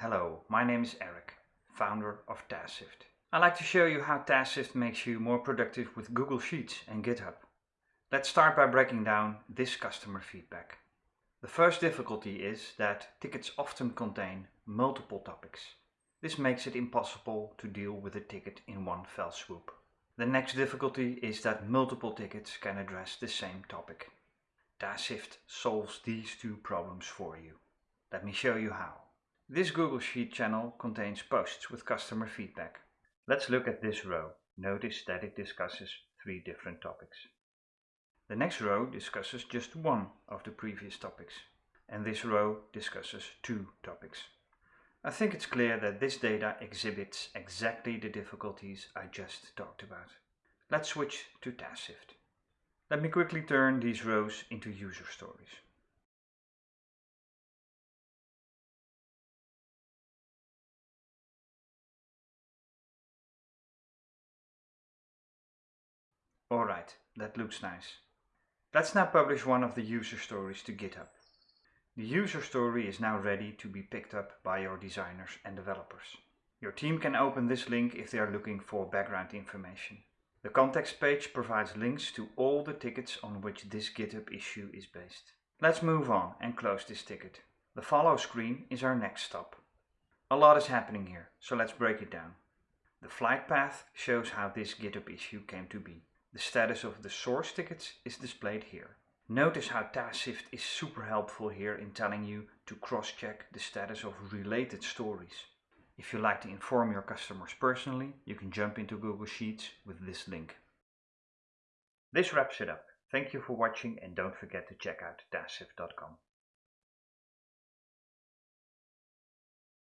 Hello, my name is Eric, founder of TaskShift. I'd like to show you how TaskShift makes you more productive with Google Sheets and GitHub. Let's start by breaking down this customer feedback. The first difficulty is that tickets often contain multiple topics. This makes it impossible to deal with a ticket in one fell swoop. The next difficulty is that multiple tickets can address the same topic. TaskShift solves these two problems for you. Let me show you how. This Google Sheet channel contains posts with customer feedback. Let's look at this row. Notice that it discusses three different topics. The next row discusses just one of the previous topics. And this row discusses two topics. I think it's clear that this data exhibits exactly the difficulties I just talked about. Let's switch to TaskShift. Let me quickly turn these rows into user stories. Alright, that looks nice. Let's now publish one of the user stories to GitHub. The user story is now ready to be picked up by your designers and developers. Your team can open this link if they are looking for background information. The context page provides links to all the tickets on which this GitHub issue is based. Let's move on and close this ticket. The follow screen is our next stop. A lot is happening here, so let's break it down. The flight path shows how this GitHub issue came to be. The status of the source tickets is displayed here. Notice how TaskShift is super helpful here in telling you to cross-check the status of related stories. If you like to inform your customers personally, you can jump into Google Sheets with this link. This wraps it up. Thank you for watching and don't forget to check out TaskShift.com.